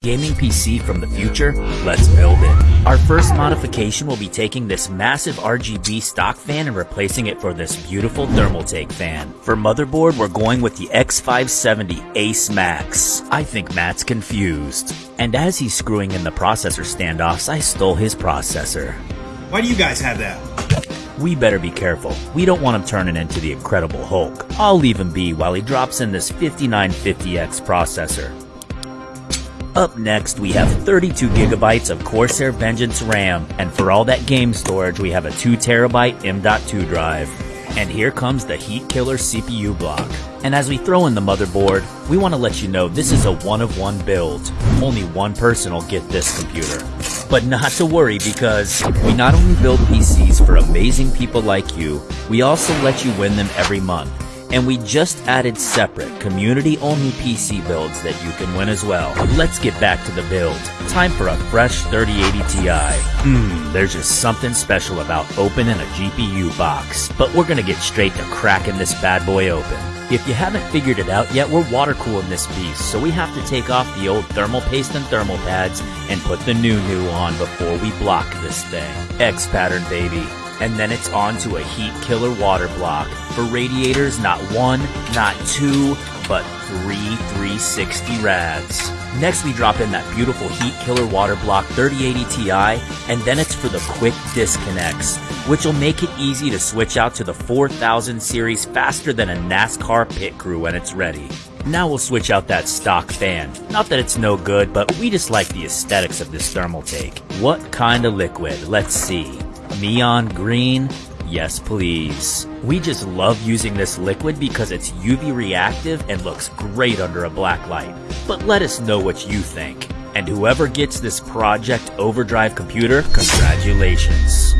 Gaming PC from the future? Let's build it. Our first modification will be taking this massive RGB stock fan and replacing it for this beautiful Thermaltake fan. For motherboard, we're going with the X570 Ace Max. I think Matt's confused. And as he's screwing in the processor standoffs, I stole his processor. Why do you guys have that? We better be careful. We don't want him turning into the Incredible Hulk. I'll leave him be while he drops in this 5950X processor. Up next, we have 32 gigabytes of Corsair Vengeance RAM, and for all that game storage, we have a 2 terabyte M.2 drive. And here comes the Heatkiller CPU block. And as we throw in the motherboard, we want to let you know this is a one of one build. Only one person will get this computer. But not to worry because we not only build PCs for amazing people like you, we also let you win them every month. And we just added separate community-only PC builds that you can win as well. Let's get back to the build. Time for a fresh 3080 Ti. Mmm, there's just something special about opening a GPU box. But we're gonna get straight to cracking this bad boy open. If you haven't figured it out yet, we're water cooling this piece, so we have to take off the old thermal paste and thermal pads and put the new new on before we block this thing. X pattern, baby and then it's on to a heat killer water block. For radiators, not one, not two, but three 360 rads. Next we drop in that beautiful Heatkiller water block 3080 Ti, and then it's for the quick disconnects, which will make it easy to switch out to the 4000 series faster than a NASCAR pit crew when it's ready. Now we'll switch out that stock fan. Not that it's no good, but we just like the aesthetics of this Thermaltake. What kind of liquid? Let's see. Neon green? Yes, please. We just love using this liquid because it's UV reactive and looks great under a black light. But let us know what you think. And whoever gets this Project Overdrive computer, congratulations.